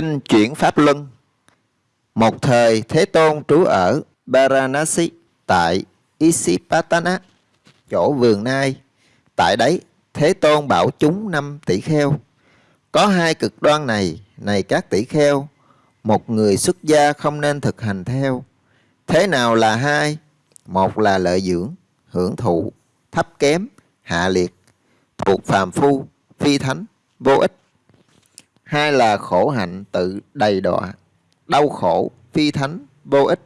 Kinh chuyển Pháp Luân Một thời Thế Tôn trú ở Varanasi tại Isipatana, chỗ vườn nai. Tại đấy, Thế Tôn bảo chúng năm tỷ kheo. Có hai cực đoan này, này các tỷ kheo, một người xuất gia không nên thực hành theo. Thế nào là hai? Một là lợi dưỡng, hưởng thụ, thấp kém, hạ liệt, thuộc phàm phu, phi thánh, vô ích. Hai là khổ hạnh tự đầy đọa, đau khổ, phi thánh, vô ích.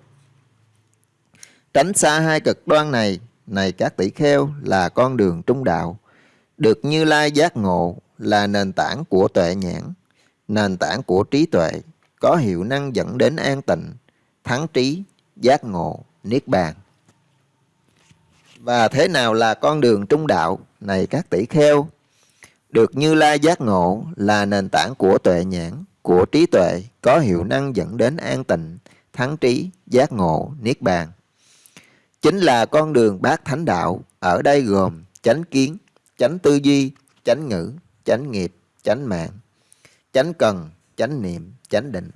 Tránh xa hai cực đoan này, này các tỷ kheo là con đường trung đạo, được Như Lai giác ngộ là nền tảng của tuệ nhãn, nền tảng của trí tuệ, có hiệu năng dẫn đến an tịnh, thắng trí, giác ngộ, niết bàn. Và thế nào là con đường trung đạo, này các tỷ kheo? Được Như Lai giác ngộ là nền tảng của tuệ nhãn, của trí tuệ, có hiệu năng dẫn đến an tịnh, thắng trí, giác ngộ, niết bàn. Chính là con đường bát thánh đạo, ở đây gồm chánh kiến, chánh tư duy, chánh ngữ, chánh nghiệp, chánh mạng, chánh cần, chánh niệm, chánh định.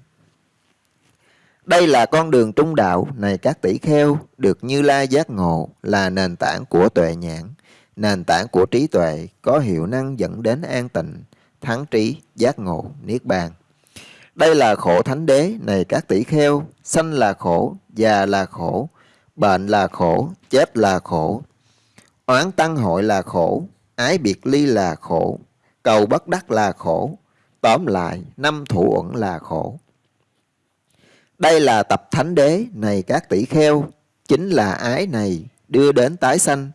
Đây là con đường trung đạo này các tỷ kheo được Như Lai giác ngộ là nền tảng của tuệ nhãn, nền tảng của trí tuệ có hiệu năng dẫn đến an tịnh, thắng trí, giác ngộ, niết bàn. Đây là khổ thánh đế này các tỷ kheo, sanh là khổ, già là khổ, bệnh là khổ, chết là khổ, oán tăng hội là khổ, ái biệt ly là khổ, cầu bất đắc là khổ, tóm lại năm thủ uẩn là khổ. Đây là tập thánh đế này các tỷ kheo, chính là ái này đưa đến tái sanh,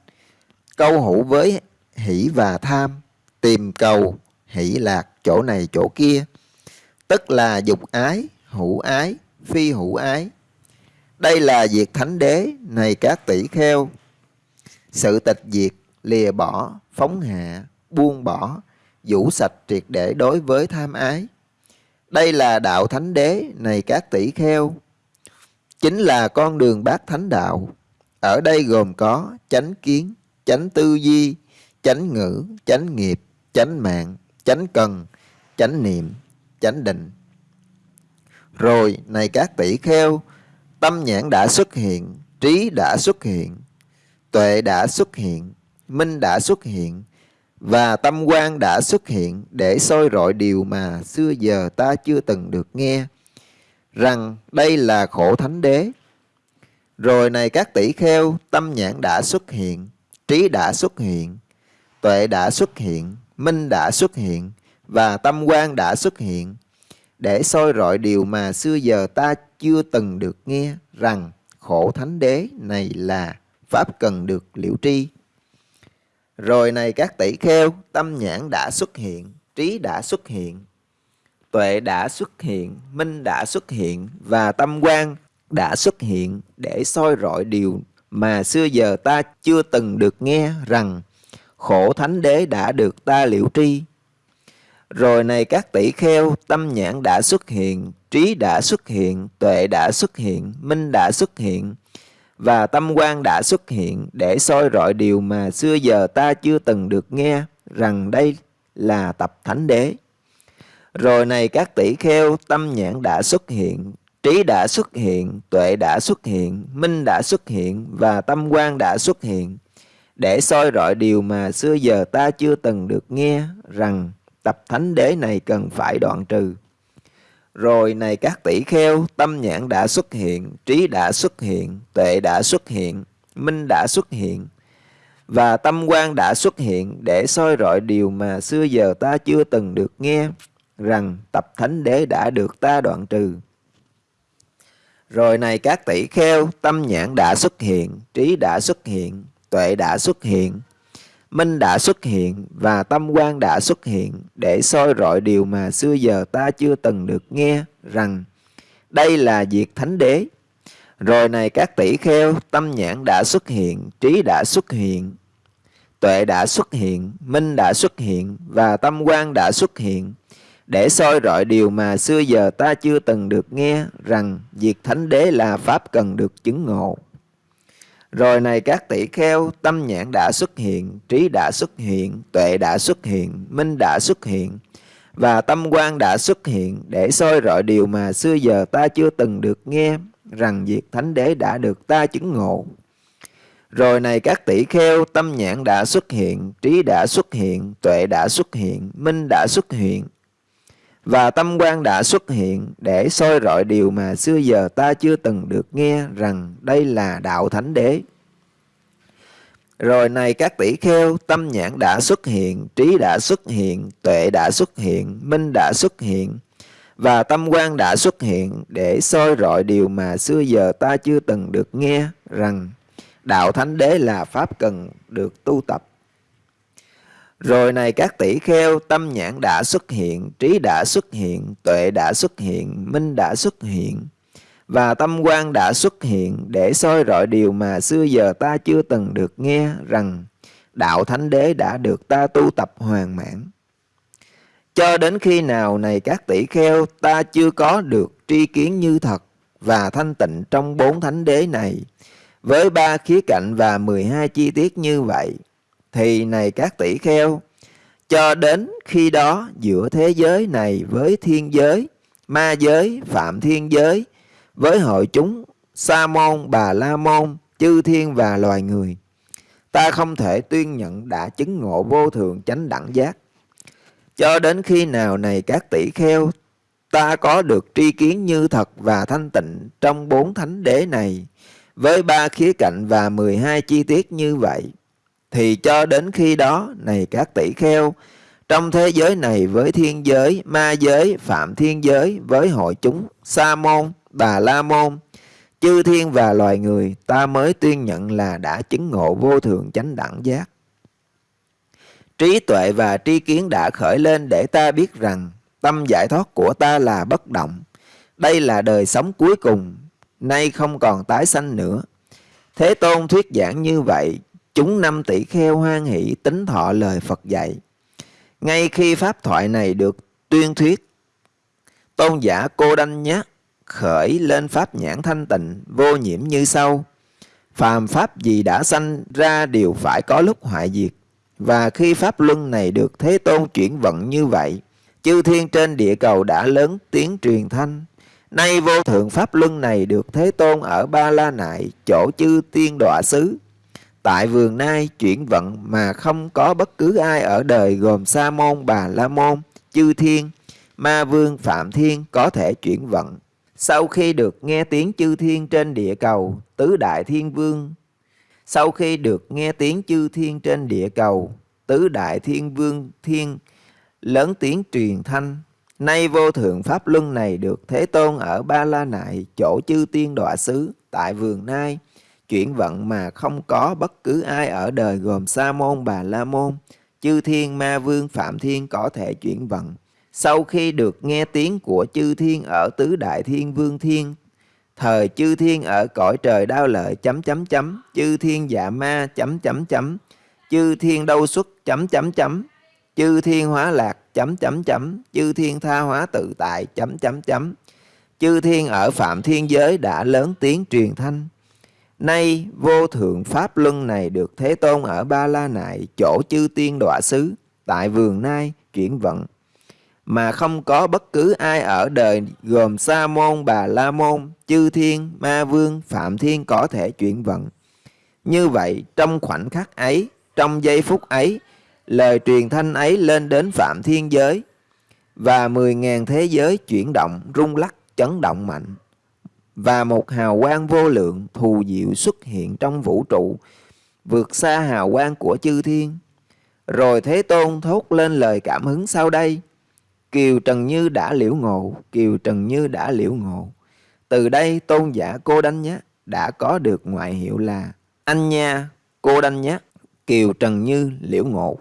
câu hữu với hỷ và tham, tìm cầu, hỷ lạc chỗ này chỗ kia, tức là dục ái, hữu ái, phi hữu ái. Đây là việc thánh đế này các tỷ kheo, sự tịch diệt, lìa bỏ, phóng hạ, buông bỏ, vũ sạch triệt để đối với tham ái. Đây là đạo thánh đế này các tỷ kheo, chính là con đường bát thánh đạo. Ở đây gồm có chánh kiến, chánh tư duy, chánh ngữ, chánh nghiệp, chánh mạng, chánh cần, chánh niệm, chánh định. Rồi, này các tỷ kheo, tâm nhãn đã xuất hiện, trí đã xuất hiện, tuệ đã xuất hiện, minh đã xuất hiện, và tâm quan đã xuất hiện để soi rọi điều mà xưa giờ ta chưa từng được nghe, rằng đây là khổ thánh đế. Rồi này các tỷ kheo, tâm nhãn đã xuất hiện, trí đã xuất hiện, tuệ đã xuất hiện, minh đã xuất hiện, và tâm quan đã xuất hiện, để soi rọi điều mà xưa giờ ta chưa từng được nghe, rằng khổ thánh đế này là Pháp cần được liễu tri. Rồi này các tỷ kheo, tâm nhãn đã xuất hiện, trí đã xuất hiện, tuệ đã xuất hiện, minh đã xuất hiện và tâm quan đã xuất hiện để soi rọi điều mà xưa giờ ta chưa từng được nghe rằng khổ thánh đế đã được ta liễu tri. Rồi này các tỷ kheo, tâm nhãn đã xuất hiện, trí đã xuất hiện, tuệ đã xuất hiện, minh đã xuất hiện, và tâm quan đã xuất hiện để soi rọi điều mà xưa giờ ta chưa từng được nghe rằng đây là tập thánh đế. Rồi này các tỷ kheo, tâm nhãn đã xuất hiện, trí đã xuất hiện, tuệ đã xuất hiện, minh đã xuất hiện và tâm quan đã xuất hiện để soi rọi điều mà xưa giờ ta chưa từng được nghe rằng tập thánh đế này cần phải đoạn trừ. Rồi này các tỷ kheo, tâm nhãn đã xuất hiện, trí đã xuất hiện, tuệ đã xuất hiện, minh đã xuất hiện, và tâm quan đã xuất hiện để soi rọi điều mà xưa giờ ta chưa từng được nghe, rằng tập thánh đế đã được ta đoạn trừ. Rồi này các tỷ kheo, tâm nhãn đã xuất hiện, trí đã xuất hiện, tuệ đã xuất hiện, minh đã xuất hiện và tâm quan đã xuất hiện để soi rọi điều mà xưa giờ ta chưa từng được nghe rằng đây là việc thánh đế. Rồi này các tỷ kheo, tâm nhãn đã xuất hiện, trí đã xuất hiện, tuệ đã xuất hiện, minh đã xuất hiện và tâm quan đã xuất hiện để soi rọi điều mà xưa giờ ta chưa từng được nghe rằng việc thánh đế là pháp cần được chứng ngộ. Rồi này các tỷ kheo, tâm nhãn đã xuất hiện, trí đã xuất hiện, tuệ đã xuất hiện, minh đã xuất hiện, và tâm quan đã xuất hiện để soi rọi điều mà xưa giờ ta chưa từng được nghe rằng việc thánh đế đã được ta chứng ngộ. Rồi này các tỷ kheo, tâm nhãn đã xuất hiện, trí đã xuất hiện, tuệ đã xuất hiện, minh đã xuất hiện. Và tâm quan đã xuất hiện để soi rọi điều mà xưa giờ ta chưa từng được nghe rằng đây là đạo thánh đế. Rồi này các tỷ kheo, tâm nhãn đã xuất hiện, trí đã xuất hiện, tuệ đã xuất hiện, minh đã xuất hiện, và tâm quan đã xuất hiện để soi rọi điều mà xưa giờ ta chưa từng được nghe rằng đạo thánh đế là pháp cần được tu tập. Rồi này các tỷ kheo, tâm nhãn đã xuất hiện, trí đã xuất hiện, tuệ đã xuất hiện, minh đã xuất hiện, và tâm quan đã xuất hiện để soi rọi điều mà xưa giờ ta chưa từng được nghe rằng đạo thánh đế đã được ta tu tập hoàn mãn. Cho đến khi nào này các tỷ kheo ta chưa có được tri kiến như thật và thanh tịnh trong bốn thánh đế này với ba khía cạnh và 12 chi tiết như vậy thì này các tỷ kheo, cho đến khi đó giữa thế giới này với thiên giới, ma giới, phạm thiên giới, với hội chúng sa môn, bà la môn, chư thiên và loài người, ta không thể tuyên nhận đã chứng ngộ vô thường chánh đẳng giác. Cho đến khi nào này các tỷ kheo, ta có được tri kiến như thật và thanh tịnh trong bốn thánh đế này, với ba khía cạnh và 12 chi tiết như vậy thì cho đến khi đó này các tỷ kheo trong thế giới này với thiên giới ma giới phạm thiên giới với hội chúng sa môn bà la môn chư thiên và loài người ta mới tuyên nhận là đã chứng ngộ vô thường chánh đẳng giác trí tuệ và tri kiến đã khởi lên để ta biết rằng tâm giải thoát của ta là bất động. Đây là đời sống cuối cùng, nay không còn tái sanh nữa. Thế Tôn thuyết giảng như vậy, chúng năm tỷ kheo hoan hỷ tính thọ lời Phật dạy. Ngay khi pháp thoại này được tuyên thuyết, tôn giả cô đanh nhát khởi lên pháp nhãn thanh tịnh vô nhiễm như sau. Phàm pháp gì đã sanh ra đều phải có lúc hoại diệt. Và khi pháp luân này được Thế Tôn chuyển vận như vậy, chư thiên trên địa cầu đã lớn tiếng truyền thanh. Nay vô thượng pháp luân này được Thế Tôn ở Ba La Nại, chỗ chư tiên đọa xứ. Tại vườn nai chuyển vận mà không có bất cứ ai ở đời gồm Sa môn, Bà La môn, chư thiên, ma vương, phạm thiên có thể chuyển vận. Sau khi được nghe tiếng chư thiên trên địa cầu, tứ đại thiên vương sau khi được nghe tiếng chư thiên trên địa cầu, tứ đại thiên vương thiên lớn tiếng truyền thanh. Nay vô thượng pháp luân này được Thế Tôn ở Ba La Nại, chỗ chư tiên đọa xứ, tại vườn Nai, chuyển vận mà không có bất cứ ai ở đời gồm Sa môn Bà La môn, chư thiên ma vương phạm thiên có thể chuyển vận. Sau khi được nghe tiếng của chư thiên ở tứ đại thiên vương thiên thời chư thiên ở cõi trời đau lợi chấm chấm chấm chư thiên dạ ma chấm chấm chấm chư thiên đâu xuất chấm chấm chấm chư thiên hóa lạc chấm chấm chấm chư thiên tha hóa tự tại chấm chấm chấm chư thiên ở phạm thiên giới đã lớn tiếng truyền thanh nay vô thượng pháp luân này được thế tôn ở ba la nại chỗ chư tiên đọa xứ tại vườn nai chuyển vận mà không có bất cứ ai ở đời gồm Sa môn, Bà La môn, Chư Thiên, Ma Vương, Phạm Thiên có thể chuyển vận. Như vậy, trong khoảnh khắc ấy, trong giây phút ấy, lời truyền thanh ấy lên đến Phạm Thiên giới và mười ngàn thế giới chuyển động, rung lắc, chấn động mạnh. Và một hào quang vô lượng thù diệu xuất hiện trong vũ trụ, vượt xa hào quang của chư thiên. Rồi Thế Tôn thốt lên lời cảm hứng sau đây. Kiều Trần Như đã liễu ngộ, Kiều Trần Như đã liễu ngộ. Từ đây tôn giả cô Đanh Nhá đã có được ngoại hiệu là Anh Nha Cô Đanh Nhá, Kiều Trần Như liễu ngộ.